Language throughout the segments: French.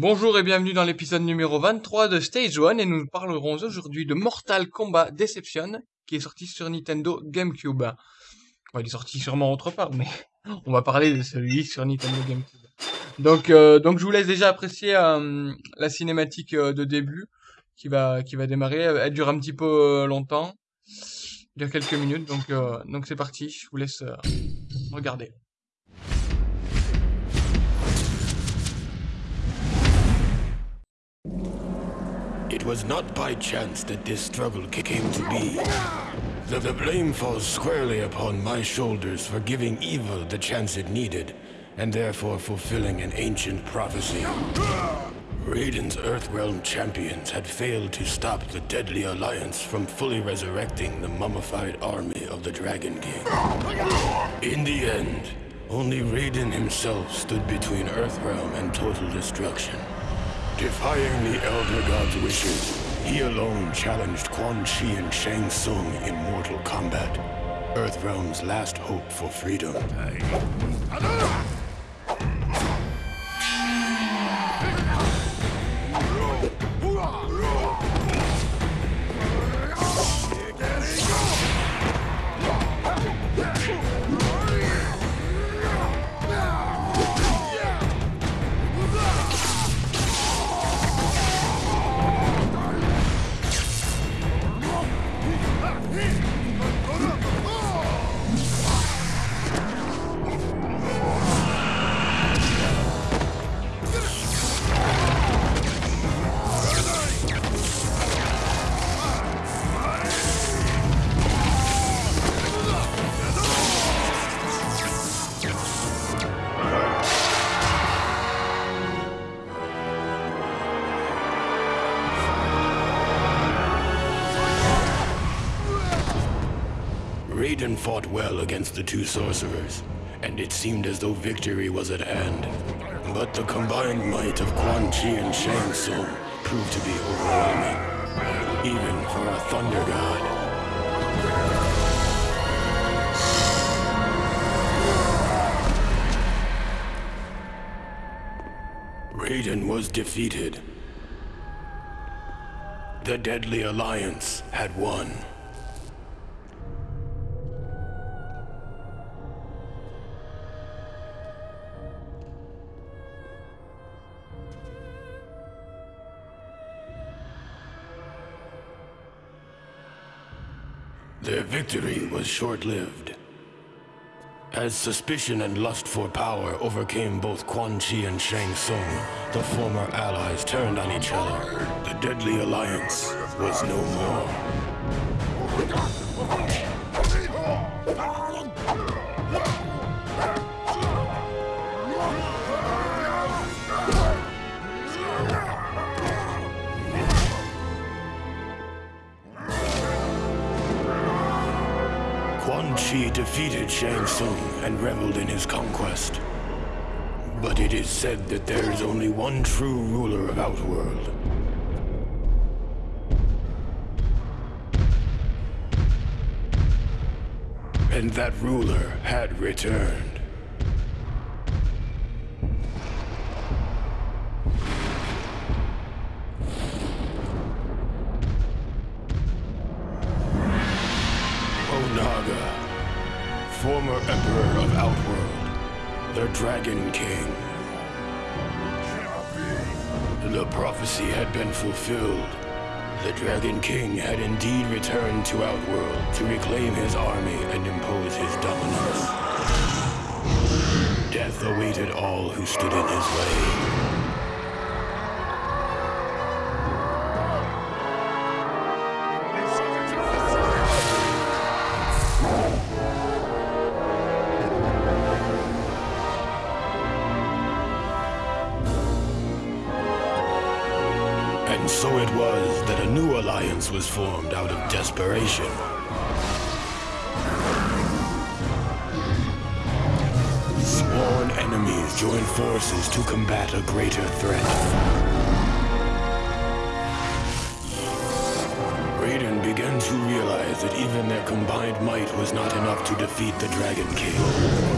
Bonjour et bienvenue dans l'épisode numéro 23 de Stage 1 et nous parlerons aujourd'hui de Mortal Kombat Deception qui est sorti sur Nintendo GameCube. il est sorti sûrement autre part mais on va parler de celui sur Nintendo GameCube. Donc, euh, donc je vous laisse déjà apprécier euh, la cinématique euh, de début qui va, qui va démarrer. Elle dure un petit peu longtemps, il dure quelques minutes, donc donc c'est parti. Je vous laisse regarder. It was not by chance that this struggle came to be. The, the blame falls squarely upon my shoulders for giving evil the chance it needed, and therefore fulfilling an ancient prophecy. Raiden's Earthrealm champions had failed to stop the Deadly Alliance from fully resurrecting the mummified army of the Dragon King. In the end, only Raiden himself stood between Earthrealm and total destruction. Defying the Elder God's wishes, he alone challenged Quan Chi and Shang Tsung in mortal combat. Earthrealm's last hope for freedom. Raiden fought well against the two sorcerers, and it seemed as though victory was at hand. But the combined might of Quan Chi and Shang Tsung proved to be overwhelming, even for a Thunder God. Raiden was defeated. The Deadly Alliance had won. Their victory was short-lived. As suspicion and lust for power overcame both Quan Chi and Shang Tsung, the former allies turned on each other. The deadly alliance was no more. Defeated Shang Tsung and reveled in his conquest. But it is said that there is only one true ruler of Outworld. And that ruler had returned. Dragon King. The prophecy had been fulfilled. The Dragon King had indeed returned to Outworld to reclaim his army and impose his dominance. Death awaited all who stood in his way. And so it was that a new alliance was formed out of desperation. Sworn enemies joined forces to combat a greater threat. Raiden began to realize that even their combined might was not enough to defeat the Dragon King.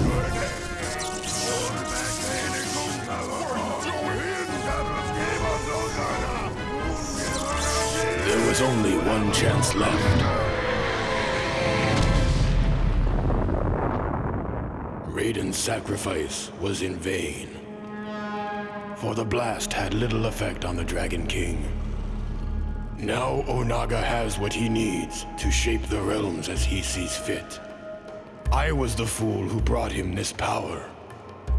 Was only one chance left. Raiden's sacrifice was in vain. For the blast had little effect on the Dragon King. Now Onaga has what he needs to shape the realms as he sees fit. I was the fool who brought him this power.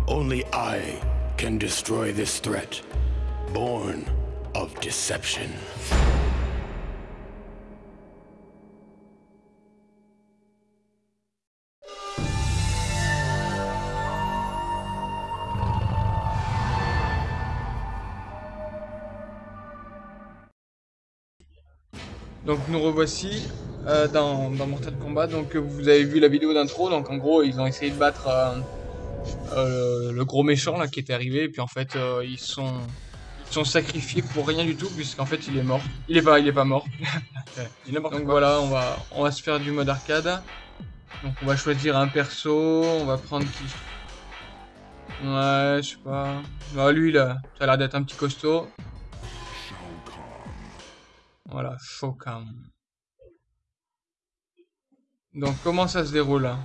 Only I can destroy this threat, born of deception. Donc nous revoici euh, dans, dans, Mortal Kombat. Donc vous avez vu la vidéo d'intro. Donc en gros ils ont essayé de battre euh, euh, le gros méchant là qui était arrivé. Et puis en fait ils sont ils sont sacrifiés pour rien du tout puisqu'en fait il est mort. Il est pas il est pas mort. Donc voilà on va on va se faire du mode arcade. Donc on va choisir un perso. On va prendre qui? Ouais je sais pas. Bah, lui là ça a l'air d'être un petit costaud. Voilà, Shao Kahn. Donc, comment ça se déroule là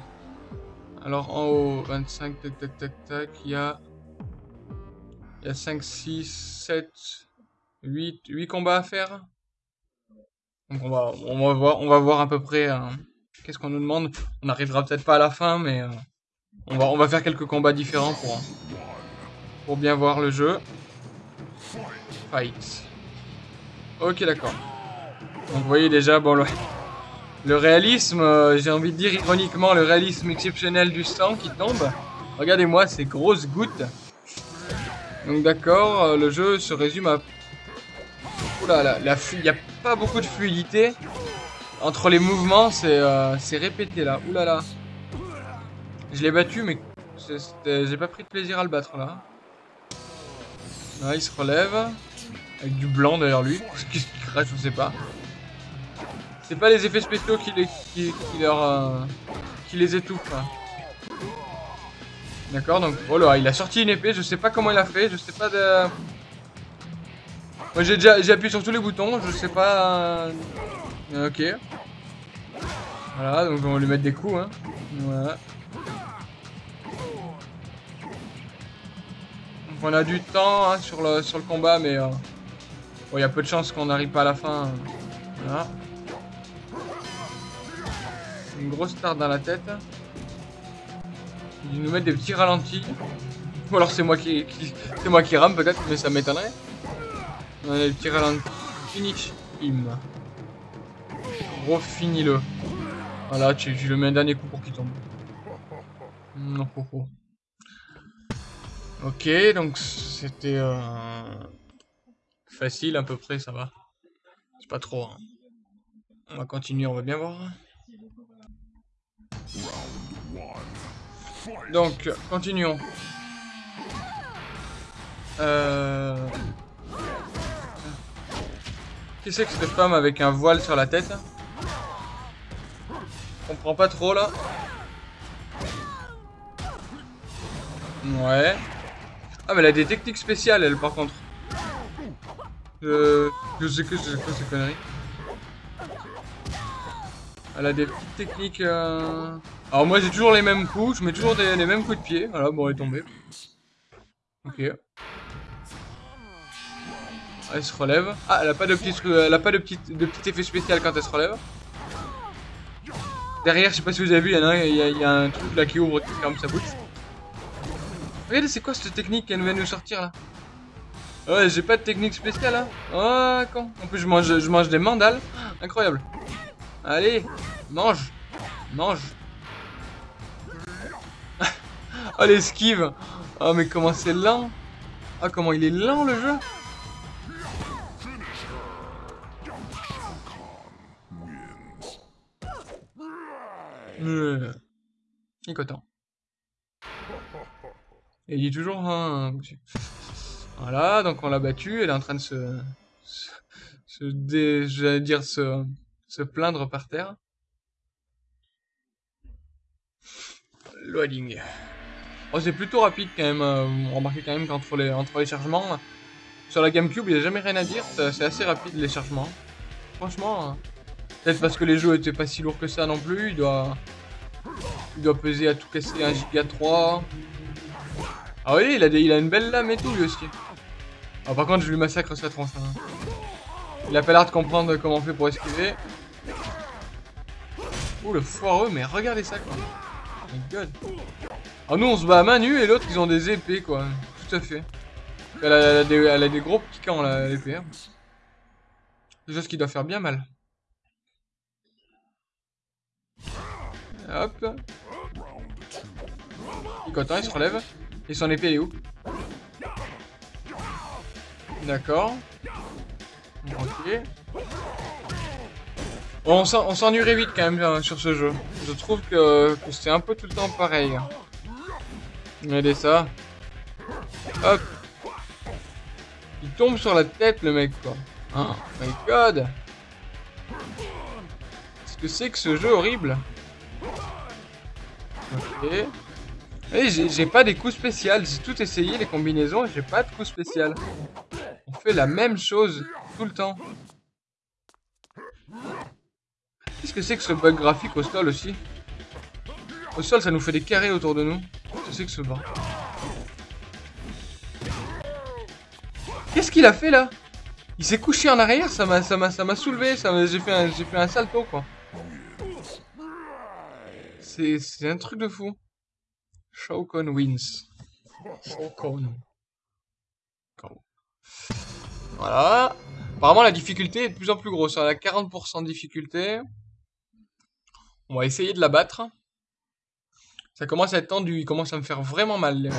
Alors, en haut, 25, tac, tac, tac, tac, il y a... Il y a 5, 6, 7, 8, 8 combats à faire? Donc, on va, on va, voir, on va voir à peu près... Euh, Qu'est-ce qu'on nous demande On n'arrivera peut-être pas à la fin, mais... Euh, on, va, on va faire quelques combats différents pour, pour bien voir le jeu. Fight. Ok, d'accord. Donc vous voyez déjà, bon, le, réalisme, euh, j'ai envie de dire ironiquement, le réalisme exceptionnel du sang qui tombe. Regardez-moi ces grosses gouttes. Donc d'accord, euh, le jeu se résume à... La, la il n'y a pas beaucoup de fluidité. Entre les mouvements, c'est euh, répété là. Oula là. Je l'ai battu, mais j'ai pas pris de plaisir à le battre là. Là, il se relève. Avec du blanc derrière lui. Qu'il crache, je sais pas. C'est pas les effets spéciaux qui les, qui, leur, euh, les étouffent. Hein. D'accord, donc oh là, il a sorti une épée, je sais pas comment il a fait, je sais pas de... Moi j'ai déjà appuyé sur tous les boutons, je sais pas... Euh, ok. Voilà, donc on va lui mettre des coups, hein. Voilà. Donc on a du temps hein, sur, le, sur le combat, mais... Euh... il y a peu de chances qu'on n'arrive pas à la fin. Voilà une grosse tarte dans la tête. Il nous met des petits ralentis. Ou alors c'est moi qui, c'est moi qui rame peut-être, mais ça m'étonnerait. On a des petits ralentis. Finish him. Gros finis-le. Voilà, tu, le mets un dernier coup pour qu'il tombe. Non, Ok, donc c'était euh, facile à peu près, ça va. C'est pas trop. Hein. On va continuer, on va bien voir. Donc, continuons. Euh... Qui c'est que cette femme avec un voile sur la tête On comprends pas trop là. Ouais. Ah mais elle a des techniques spéciales elle par contre. Euh... Je sais que c'est quoi ces conneries. Elle a des petites techniques... Euh... Alors moi j'ai toujours les mêmes coups, je mets toujours les mêmes coups de pied. Voilà, bon elle est tombée. Ok. Elle se relève. Ah, elle a pas de petit, elle a pas de petit, de petit effet spécial quand elle se relève. Derrière, je sais pas si vous avez vu, il y, en a, il y, a, un truc là qui ouvre, qui ferme sa bouche. Regardez, c'est quoi cette technique qu'elle vient de nous sortir là? Ouais, j'ai pas de technique spéciale là. Oh, con. En plus, je mange, je mange des mandales. Incroyable. Allez, mange. Mange. oh, l'esquive. Oh, mais comment c'est lent. Ah, comment il est lent le jeu. Euh, il. Et il dit toujours hein, Voilà, donc on l'a battu, elle est en train de se... se, se j'allais dire se se plaindre par terre. Loading. Oh, c'est plutôt rapide quand même. Euh, remarquez quand même qu'entre les, entre les chargements, sur la GameCube, il n'y a jamais rien à dire. C'est assez rapide les chargements. Franchement, hein. peut-être parce que les jeux étaient pas si lourds que ça non plus. Il doit, il doit peser à tout casser 1 giga 3. Ah oui, il a, il a une belle lame et tout lui aussi. Ah, par contre, je lui massacre sa tronche. Hein. Il a pas l'air de comprendre comment on fait pour esquiver. Oh le foireux, mais regardez ça quoi. Oh my god. Ah nous on se bat à main nue et l'autre ils ont des épées quoi. Tout à fait. Elle a, des, gros là, l'épée. Hein. Déjà ce qui doit faire bien mal. Hop. Il content, il se relève. Et son épée elle est où? D'accord. Ok. On s'ennuierait vite quand même hein, sur ce jeu. Je trouve que, c'est un peu tout le temps pareil. Regardez ça. Hop. Il tombe sur la tête le mec quoi. Oh my god. Qu'est-ce que c'est que ce jeu horrible? Ok. j'ai pas des coups spéciaux. J'ai tout essayé les combinaisons j'ai pas de coups spéciaux. On fait la même chose tout le temps. Qu'est-ce que c'est que ce bug graphique au sol aussi? Au sol, ça nous fait des carrés autour de nous. Qu'est-ce que c'est que ce bug Qu'est-ce qu'il a fait là? Il s'est couché en arrière, ça m'a ça m'a ça m'a soulevé, ça j'ai fait un j'ai fait un salto quoi. C'est c'est un truc de fou. Shao wins. Shao Voilà. Apparemment la difficulté est de plus en plus grosse, elle a 40% de difficulté. On va essayer de la battre. Ça commence à être tendu, il commence à me faire vraiment mal les mecs.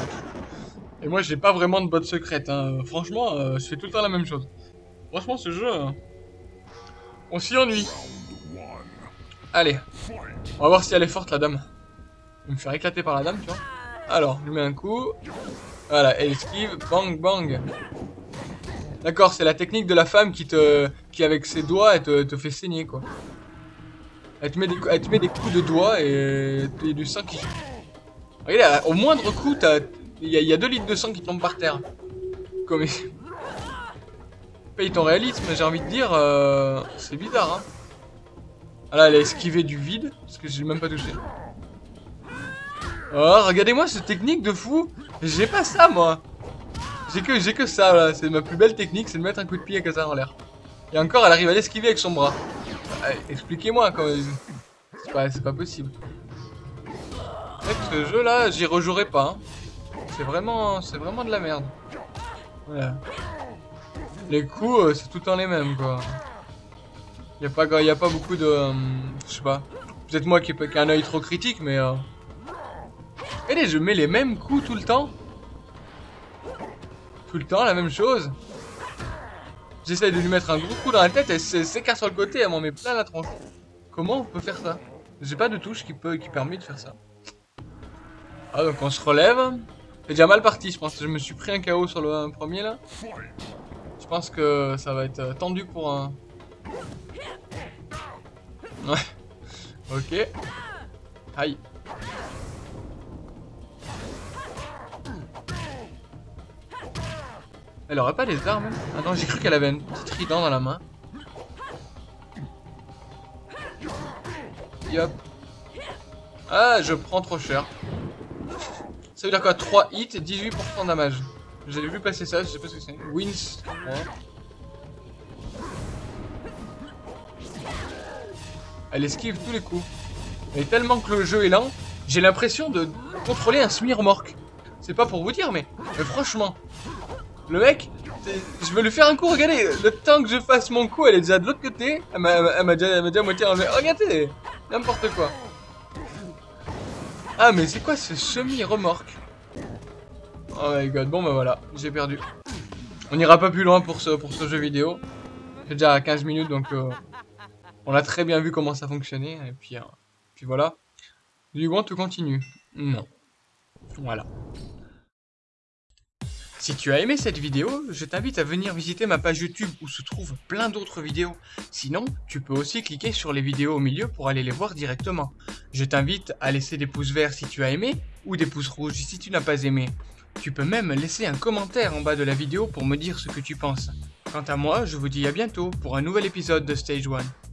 Et moi j'ai pas vraiment de botte secrète, hein. franchement euh, je fais tout le temps la même chose. Franchement ce jeu, hein, on s'y ennuie. Allez, on va voir si elle est forte la dame. Je me faire éclater par la dame, tu vois. Alors, je lui mets un coup. Voilà, elle esquive, bang bang. D'accord, c'est la technique de la femme qui te, qui avec ses doigts, elle te, fait saigner quoi. Elle te met des, elle te met des coups de doigts et, du sang qui... Regarde, au moindre coup, il y, a 2 litres de sang qui tombent par terre. Comme... Paye ton réalisme, j'ai envie de dire, euh, c'est bizarre, hein. Ah là, elle a esquivé du vide, parce que j'ai même pas touché. Oh, regardez-moi cette technique de fou J'ai pas ça, moi J'ai que, que ça, là. C'est ma plus belle technique, c'est de mettre un coup de pied avec ça en l'air. Et encore, elle arrive à l'esquiver avec son bras. Expliquez-moi quand C'est pas, pas possible. Ce jeu là, j'y rejouerai pas. Hein. C'est vraiment, c'est vraiment de la merde. Les coups, euh, c'est tout le temps les mêmes quoi. Y a pas, y a pas beaucoup de, euh, je sais pas. Peut-être moi qui ai un œil trop critique, mais. Euh... Allez, je mets les mêmes coups tout le temps. Tout le temps, la même chose. J'essaye de lui mettre un gros coup dans la tête, elle s'écarte sur le côté, elle m'en met plein la tronche. Comment on peut faire ça? J'ai pas de touche qui, peut, qui permet de faire ça. Ah, donc on se relève. C'est déjà mal parti, je pense je me suis pris un KO sur le premier là. Je pense que ça va être euh, tendu pour un... Ouais. Ok. Aïe. Elle aurait pas des armes Attends, j'ai cru qu'elle avait un petit trident dans la main. Yop. Ah, je prends trop cher. Ça veut dire quoi? 3 hits, 18% de damage. J'avais vu passer ça, je sais pas ce que c'est. Wins. Elle esquive tous les coups. Mais tellement que le jeu est lent, j'ai l'impression de contrôler un semi-remorque. C'est pas pour vous dire, mais franchement, le mec, je veux lui faire un coup, regardez, le temps que je fasse mon coup, elle est déjà de l'autre côté. Elle m'a déjà, déjà moitié enlevé. Regardez, n'importe quoi. Ah, mais c'est quoi ce semi-remorque? Oh my god, bon bah voilà, j'ai perdu. On n'ira pas plus loin pour ce, pour ce jeu vidéo. C'est déjà à 15 minutes, donc euh, on a très bien vu comment ça fonctionnait. Et puis, euh, puis voilà. Du want to continue Non. Voilà. Si tu as aimé cette vidéo, je t'invite à venir visiter ma page YouTube où se trouvent plein d'autres vidéos. Sinon, tu peux aussi cliquer sur les vidéos au milieu pour aller les voir directement. Je t'invite à laisser des pouces verts si tu as aimé ou des pouces rouges si tu n'as pas aimé. Tu peux même laisser un commentaire en bas de la vidéo pour me dire ce que tu penses. Quant à moi, je vous dis à bientôt pour un nouvel épisode de Stage 1.